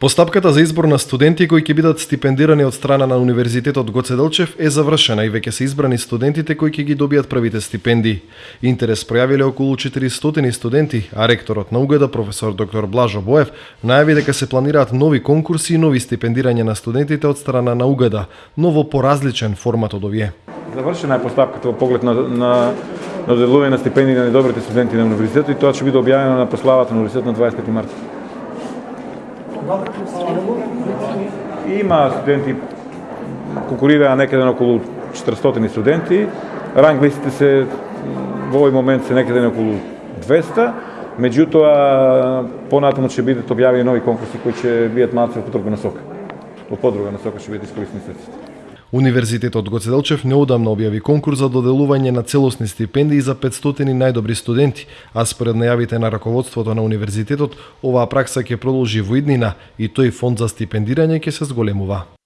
Постапката за избор на студенти кои ќе бидат стипендирани од страна на Универзитетот Гоце Делчев е завршена и веќе се избрани студентите кои ќе ги добијат првите стипендии. Интерес пројавиле околу 400 студенти, а ректорот на Угеда професор доктор Блажо Боев најави дека се планираат нови конкурси и нови стипендирања на студентите од страна на Угеда, но во поразличен формат од овие. Завршена е постапката во поглед на, на на доделување на стипендии на најдобрите студенти на универзитетот и тоа ќе биде објавено на прославата на универзитетот на 25 март. Има студенти, конкурираа некаде на околу 400 студенти, ранг листите се во овој момент се некаде на околу 200, меѓутоа понатаму ќе бидат објавени нови конкурси кои ќе бидат малку во подруга насока. Во подруга насока ќе бидат искористени средствата. Универзитетот Гоце Делчев неодамна објави конкурс за доделување на целосни стипендии за 500 најдобри студенти, а според најавите на раководството на универзитетот, оваа пракса ќе продолжи во иднина и тој фонд за стипендирање ќе се зголемува.